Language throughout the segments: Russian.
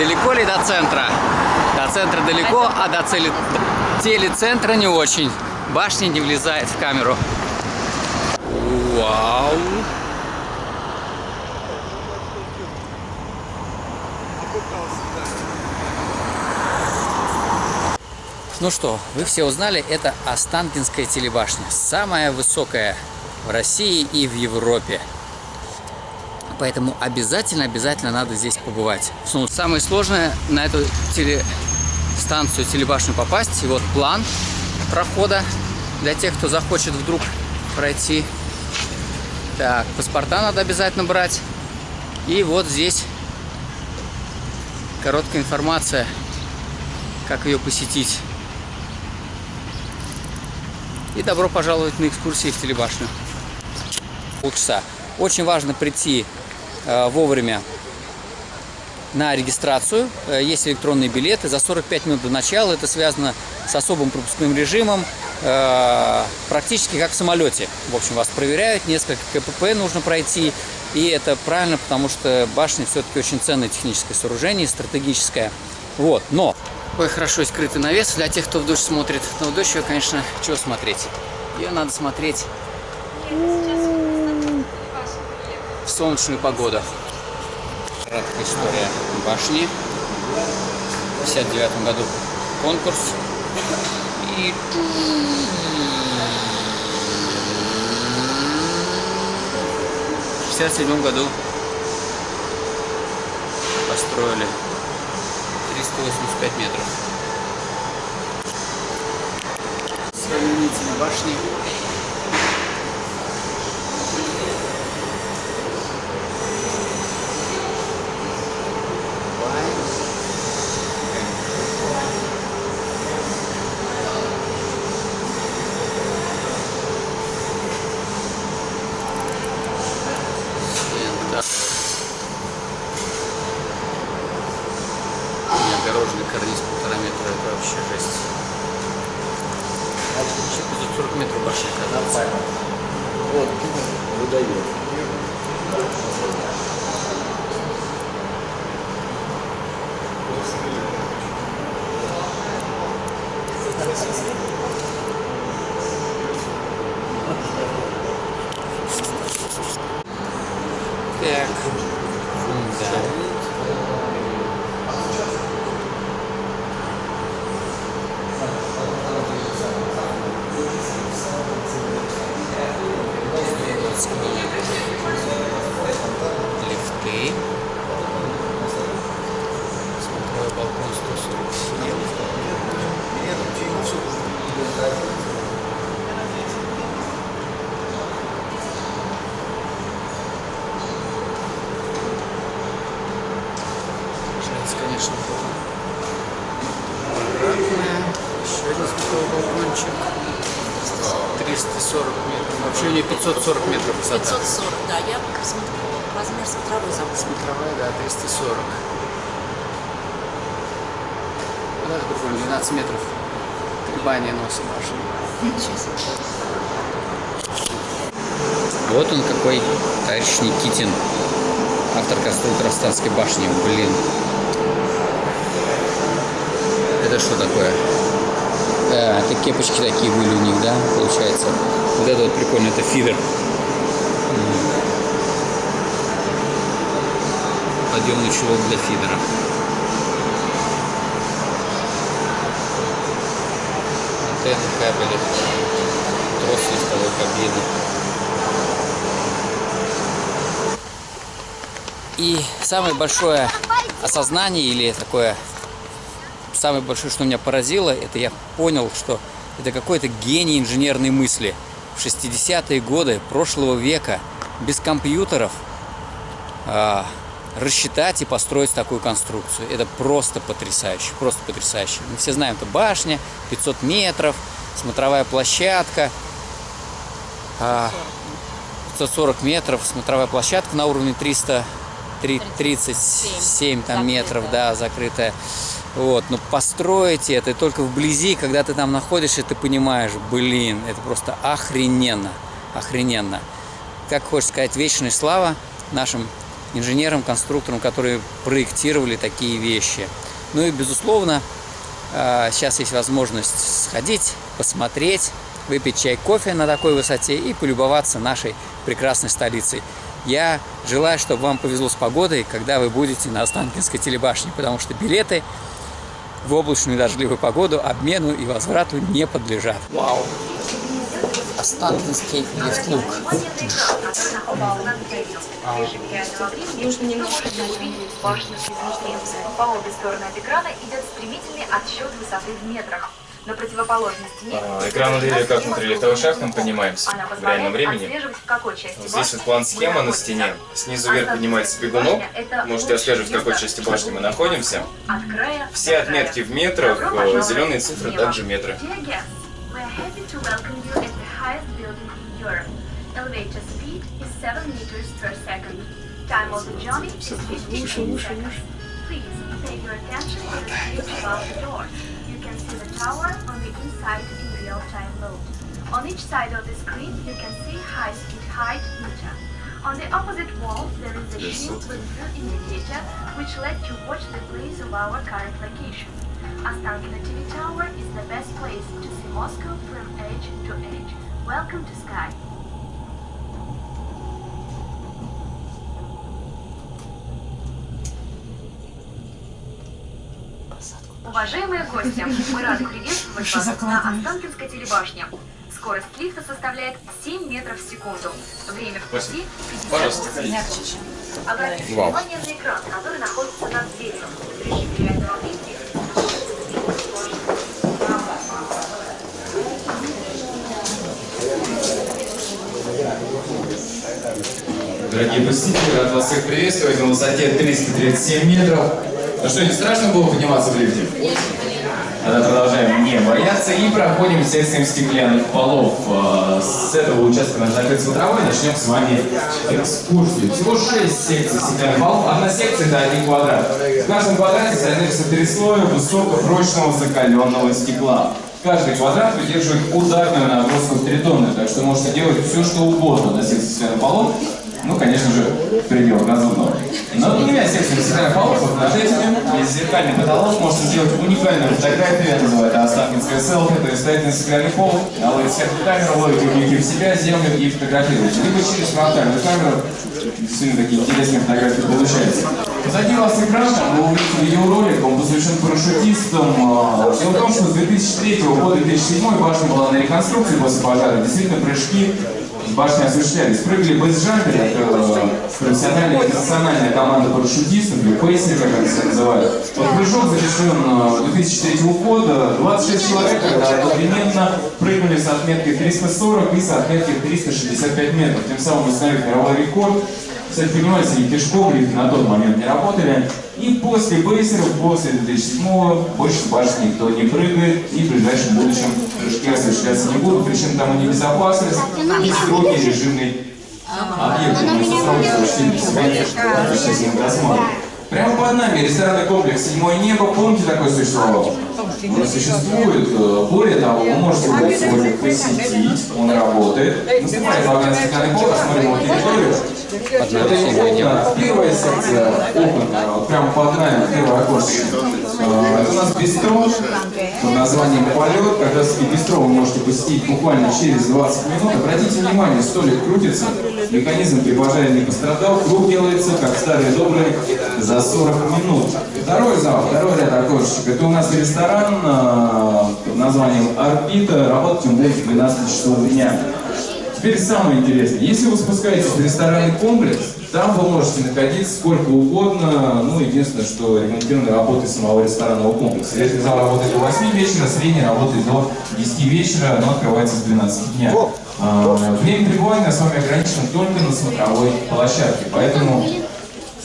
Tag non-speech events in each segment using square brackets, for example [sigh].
Далеко ли до центра? До центра далеко, а до цели... телецентра не очень. Башня не влезает в камеру. Вау! Ну что, вы все узнали, это Останкинская телебашня. Самая высокая в России и в Европе. Поэтому обязательно-обязательно надо здесь побывать. Ну, самое сложное на эту телестанцию, телебашню попасть. И вот план прохода для тех, кто захочет вдруг пройти. Так, паспорта надо обязательно брать. И вот здесь короткая информация, как ее посетить. И добро пожаловать на экскурсии в телебашню. Полчаса. Очень важно прийти вовремя на регистрацию. Э, есть электронные билеты. За 45 минут до начала это связано с особым пропускным режимом. Э, практически как в самолете. В общем, вас проверяют, несколько КПП нужно пройти. И это правильно, потому что башня все-таки очень ценное техническое сооружение, стратегическое. Вот, но Ой, хорошо скрытый навес для тех, кто в дождь смотрит. Но в дождь ее, конечно, чего смотреть? Ее надо смотреть солнечную погоду. Краткая история башни. В 59 году конкурс. И в 67 году построили 385 метров. Сравнительно башни. Огороженный карниз полтора метра, это вообще жесть. А еще 540 метров башня, оказывается. Вот, выдает. Так, Лифты. Смотровой балкон 147. Жесть, конечно, было. Обратная. Еще один смотровой балкончик. 340 метров. Вообще у нее 540 метров высота. 540, да, я посмотрю, размер смотровой забыл. Смотровая, да, 340. Вот это прикольно, 12 метров. Колебания носа башни. Ничего себе. Вот он какой, товарищ Никитин. Автор-конструктор Останской башни. Блин. Это что такое? Да, это кепочки такие были у них, да, получается. Вот это вот прикольно, это фидер. Подъемный чулок для фидера. Антенны, кабели, трос листовой кабины. И самое большое осознание или такое самое большое, что меня поразило, это я понял, что это какой-то гений инженерной мысли. В 60-е годы прошлого века без компьютеров а, рассчитать и построить такую конструкцию. Это просто потрясающе, просто потрясающе. Мы все знаем, это башня, 500 метров, смотровая площадка, а, 540 метров, смотровая площадка на уровне 300, 37 там, метров, да, закрытая. Вот, но построить это только вблизи, когда ты там находишься, ты понимаешь, блин, это просто охрененно, охрененно. Как хочешь сказать, вечная слава нашим инженерам, конструкторам, которые проектировали такие вещи. Ну и, безусловно, э, сейчас есть возможность сходить, посмотреть, выпить чай, кофе на такой высоте и полюбоваться нашей прекрасной столицей. Я желаю, чтобы вам повезло с погодой, когда вы будете на Останкинской телебашне, потому что билеты в облачную дождливую погоду обмену и возврату не подлежат. Вау! Останкинский лифтлук. Нужно немножко башню По обе стороны от экрана идет стремительный отсчет высоты в метрах. На противоположности ней... А, Экран увидели, как внутри лифтовых шахт мы поднимаемся в реальном времени. Вот здесь вот план схема на стене. Снизу вверх поднимается бегунок. Можете отслеживать, в какой части башни мы находимся. Все отметки в метрах, зеленые цифры также метры. Elevator speed is 7 meters per second. Time of the journey is 15 seconds. Please pay your attention to the above the doors. See the tower on the inside in real-time mode. On each side of the screen, you can see high-speed height meter. On the opposite wall, there is a shield with view indicator, which lets you watch the place of our current location. Ostankino TV Tower is the best place to see Moscow from edge to edge. Welcome to Sky. Уважаемые гости, мы рады приветствовать вас на Останкинской телебашне. Скорость лифта составляет 7 метров в секунду. Время в пути 50 Пожалуйста, минут. Обратите внимание на экран, который находится над дверью. В режиме реального времени Дорогие посетители, рад вас всех приветствовать на высоте 337 метров. Ну что, не страшно было подниматься в лифте? Тогда продолжаем не бояться и проходим секциям стеклянных полов. Э, С этого участка наш закрыт смотровой начнем с вами экскурсию. Всего 6 секций стеклянных полов. Одна секция это один квадрат. В каждом квадрате содержится три слоя высокопрочного закаленного стекла. Каждый квадрат выдерживает ударную нагрузку в 3 тонны, так что можете делать все, что угодно на секции стеклянных полов. Ну, конечно же, в пределах разумного. Но двумя секциями стеклянных полов, вот над этими, есть зеркальный потолок, можете сделать уникальную фотографию, это называется Останкинская селфи, то есть стоять на стеклянный пол, наловить сверху камеру, ловить угольки в себя, землю и фотографировать. Либо через фронтальную камеру, действительно такие интересные фотографии получаются. Позади вас экран, вы увидите видеоролик, он посвящен парашютистам. А, Дело в том, что с 2003 по 2007 башня была на реконструкции после пожара. Действительно, прыжки башни осуществлялись. Прыгали бейсджамперы, это профессиональная и национальная команда парашютистов, или пейсеры, как они себя называют. Вот прыжок завершен э, 2003 года. 26 человек когда одновременно прыгнули с отметкой 340 и с отметкой 365 метров. Тем самым установив мировой рекорд. Они пешком лифты на тот момент не работали. И после бейсеров, после 2007 больше с башни никто не прыгает. И в ближайшем будущем прыжки осуществляться не будут. Причем там и небезопасность, и строгий режимный объект. Мы защитили себя, досмотрим. Прямо под нами ресторанный комплекс «Седьмое небо». Помните, такой существовал? Он существует. Более того, вы можете его сегодня посетить. Он работает. Наступает вагон стеклянный пол, осмотрим его территорию. Это окна. Первая секция окон, вот прямо под нами, первое окошечко. Э, Это у нас бистро под названием «Полет». Как раз таки бистро вы можете посетить буквально через 20 минут. Обратите внимание, столик крутится, механизм при пожаре не пострадал, круг делается, как старый добрый, за 40 минут. Второй зал, второй ряд окошечек. Это у нас ресторан э, под названием «Орбита». Работать он будет в 12 часов дня. Теперь самое интересное. Если вы спускаетесь в ресторанный комплекс, там вы можете находиться сколько угодно. Ну, единственное, что регламентированы работы самого ресторанного комплекса. Верхний зал работает до 8 вечера, средний работает до 10 вечера, но открывается с 12 дня. А, Время пребывания с вами ограничено только на смотровой площадке. Поэтому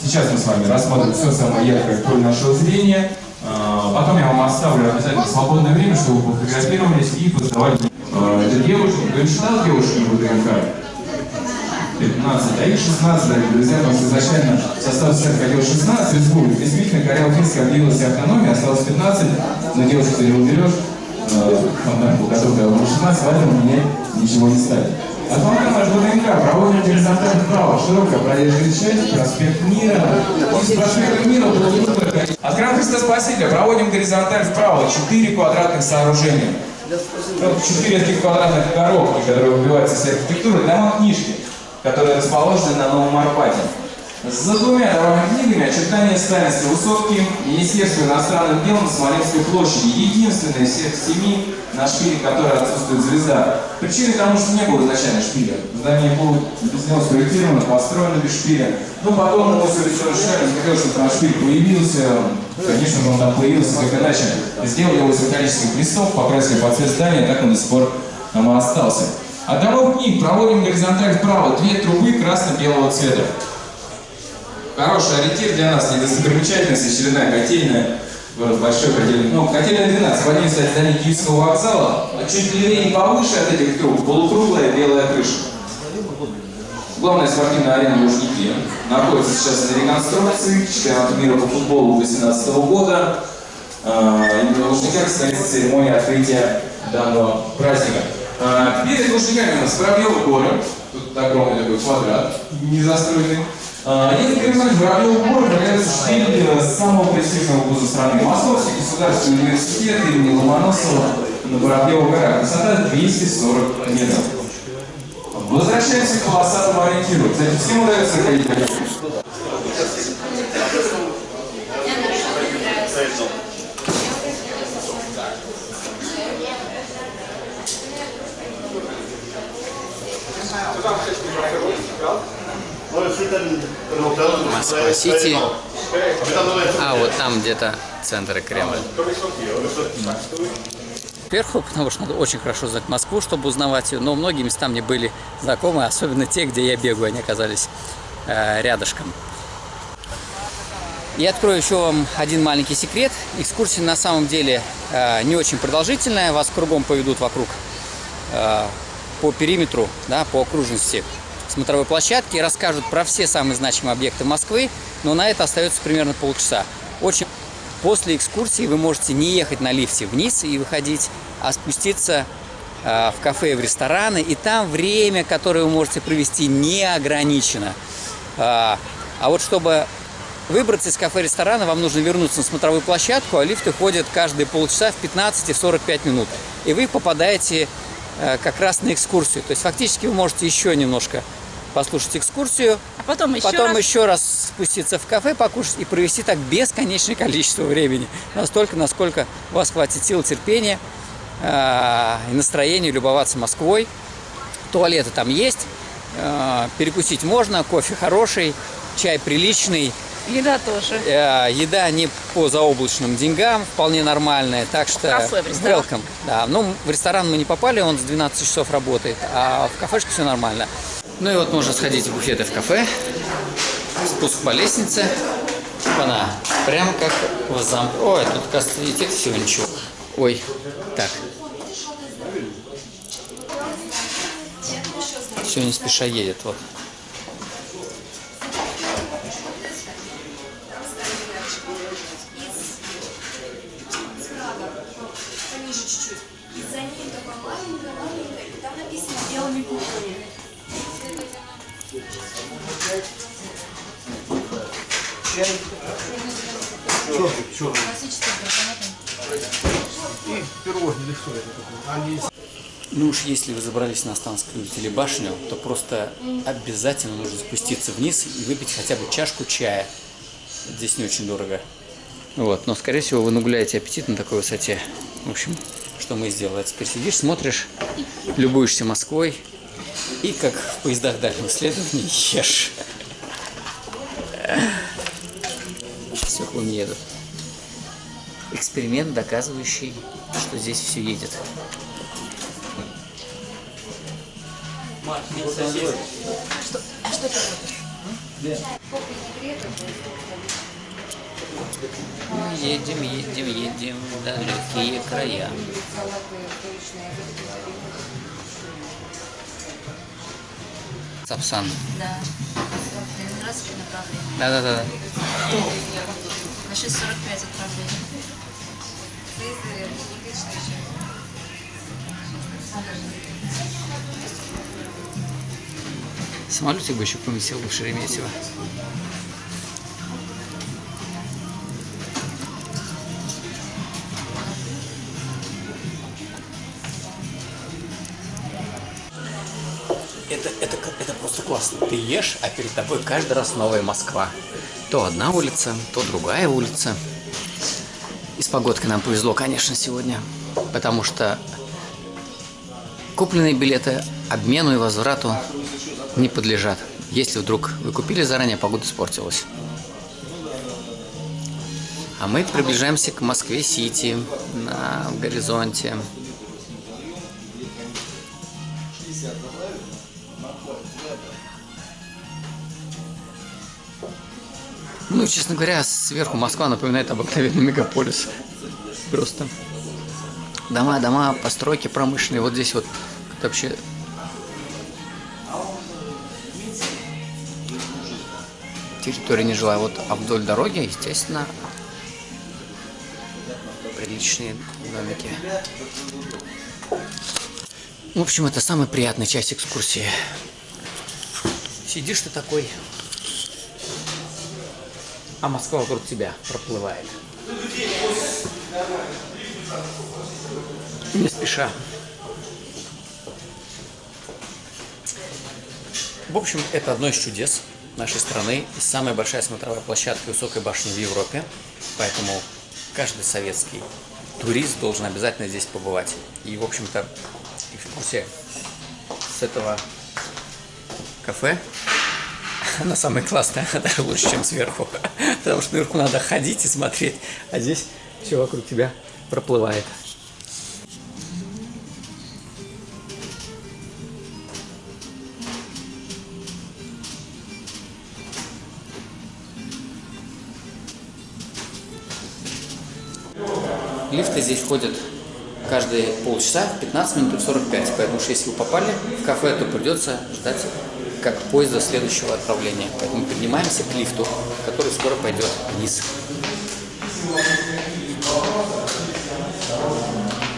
сейчас мы с вами рассмотрим все самое яркое поле нашего зрения. А, Потом я вам оставлю обязательно свободное время, чтобы вы фотографировались и позадавали а, это девушка, кто не читал девушки в ВДНХ? 15, а их 16, дорогие друзья, потому что изначально состав СССР хотел 16 республик. Действительно, Карел-Финская объявилась автономией, осталось 15, но девушку ты не уберешь, э, фонтанку, которую было 16, поэтому мне ничего не ставит. От Балкана до ДНК проводим горизонталь вправо. Широкая проезжая часть, проспект Мира. Из проспекта Мира до От Храм Христа Спасителя проводим горизонталь вправо. Четыре квадратных сооружения. Вот Четыре таких квадратных коробки, которые выбиваются из архитектуры. Дома книжки, которые расположены на Новом Арбате. За двумя домами книгами очертания Сталинской высотки Министерства иностранных дел на Смоленской площади. Единственная из всех семи, на шпиле которой отсутствует звезда. Причиной тому, что не было изначально шпиля. Здание было без него спроектировано, построено без шпиля. Но потом мы все решали, захотел, чтобы там шпиль появился. Конечно же, он там появился, как иначе. Сделали его из металлических листов, покрасили под цвет здания, так он до сих пор там и остался. От домов книг проводим горизонталь вправо, две трубы красно-белого цвета. Хороший ориентир для нас, не достопримечательность, очередная котельная, город большой котельный. Ну, котельная 12, в один кстати, здание Киевского вокзала, а чуть левее и повыше от этих труб, полукруглая белая крыша. Главная спортивная арена Лужники находится сейчас на реконструкции, чемпионат мира по футболу 2018 года. А, Именно в Лужниках состоится церемония открытия данного праздника. А, Перед Лужниками у нас Воробьевы горы, тут огромный такой квадрат, незастроенный. А, Если Кремль Воробьевы горы является шпиль самого престижного вуза страны. Московский государственный университет имени Ломоносова на Воробьевых горах. Высота 240 метров. Возвращаемся к полосатому ориентиру. Кстати, всем удается ходить по нему? Москва-Сити. А, вот там где-то центр и Кремль. Вверху, потому что надо очень хорошо знать Москву, чтобы узнавать ее. Но многие места мне были знакомы, особенно те, где я бегаю, они оказались э, рядышком. Я открою еще вам один маленький секрет. Экскурсия на самом деле э, не очень продолжительная. Вас кругом поведут вокруг э, по периметру, да, по окружности смотровой площадки и расскажут про все самые значимые объекты Москвы, но на это остается примерно полчаса. Очень После экскурсии вы можете не ехать на лифте вниз и выходить, а спуститься э, в кафе в рестораны, и там время, которое вы можете провести, не ограничено. А, а вот чтобы выбраться из кафе и ресторана, вам нужно вернуться на смотровую площадку, а лифты ходят каждые полчаса в 15 и 45 минут. И вы попадаете э, как раз на экскурсию. То есть фактически вы можете еще немножко послушать экскурсию, А потом еще потом раз. еще раз спуститься в кафе, покушать и провести так бесконечное количество времени. Настолько, насколько у вас хватит сил, терпения э, и настроения любоваться Москвой. Туалеты там есть, э, перекусить можно, кофе хороший, чай приличный, Еда тоже. э, еда не по заоблачным деньгам, вполне нормальная, так что кафе, в ресторан. welcome. Да, ну, в ресторан мы не попали, он с 12 часов работает, а в кафешке все нормально. Ну и вот можно сходить в буфеты в кафе, спуск по лестнице, она прямо как в замке. Ой, тут, кажется, всего ничего. Ой, так. Все не спеша едет, вот. Ну уж если вы забрались на Останскую телебашню, то просто обязательно нужно спуститься вниз и выпить хотя бы чашку чая. Здесь не очень дорого. Вот, но скорее всего вы нагуляете аппетит на такой высоте. В общем, что мы сделали. Теперь сидишь, смотришь, любуешься Москвой и как в поездах дальнего следования [laughs] ешь. Все не едут. Эксперимент, доказывающий, что здесь все едет. Мы едем, едем, едем в далекие края. Сапсан. Да. Ленинградское направление. Да-да-да. На 6.45 отправление. Самолетик бы еще поместил в Шереметьево. Это, это, это просто классно. Ты ешь, а перед тобой каждый раз новая Москва. То одна улица, то другая улица. И с погодкой нам повезло, конечно, сегодня. Потому что купленные билеты обмену и возврату не подлежат. Если вдруг вы купили заранее, погода испортилась. А мы приближаемся к Москве-Сити на горизонте. Ну, честно говоря, сверху Москва напоминает обыкновенный мегаполис. Просто дома, дома, постройки промышленные. Вот здесь вот как-то вообще территория не жилая. Вот, а вдоль дороги, естественно, приличные домики. В общем, это самая приятная часть экскурсии. Сидишь ты такой, а Москва вокруг тебя проплывает. Не спеша. В общем, это одно из чудес нашей страны самая большая смотровая площадка высокой башни в Европе. Поэтому каждый советский турист должен обязательно здесь побывать. И, в общем-то, экскурсия с этого кафе она самая классная, [laughs] даже лучше, чем сверху. [laughs] Потому что наверху надо ходить и смотреть, а здесь все вокруг тебя проплывает. Здесь ходят каждые полчаса, 15 минут и 45. Поэтому уж если вы попали в кафе, то придется ждать как поезда следующего отправления. Поэтому поднимаемся к лифту, который скоро пойдет вниз.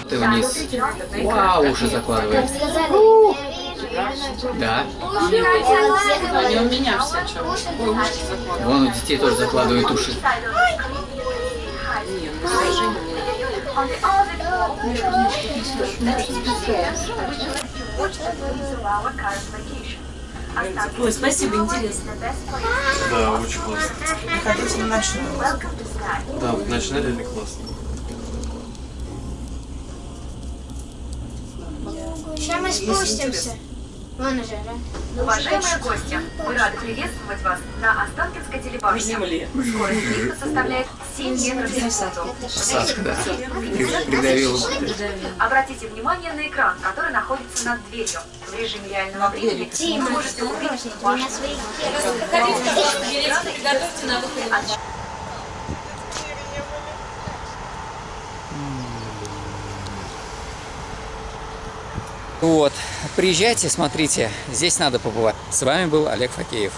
Ты вниз. Вау, уже закладывает. Да. Они у меня все что? Вон у детей тоже закладывают уши. On the other. Ой, спасибо, интересно. Да, очень классно. Хотите на ночную? Да, ночная реально классно. Сейчас мы спустимся. Уважаемые гости, мы рады приветствовать вас на Останкинской телебашне. земле. Скорость лифта составляет 7 метров в секунду. Сашка, да. Придавил. Обратите внимание на экран, который находится над дверью. В режиме реального времени вы Дима, можете увидеть ты ваш на своих Готовьте на выходе. Вот, приезжайте, смотрите, здесь надо побывать. С вами был Олег Факеев.